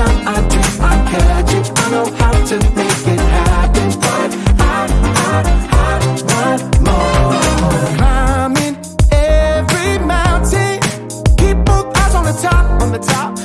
time I do, I catch it I know how to make it happen. But I, I, I want more Climbing every mountain. Keep both eyes on the top, on the top.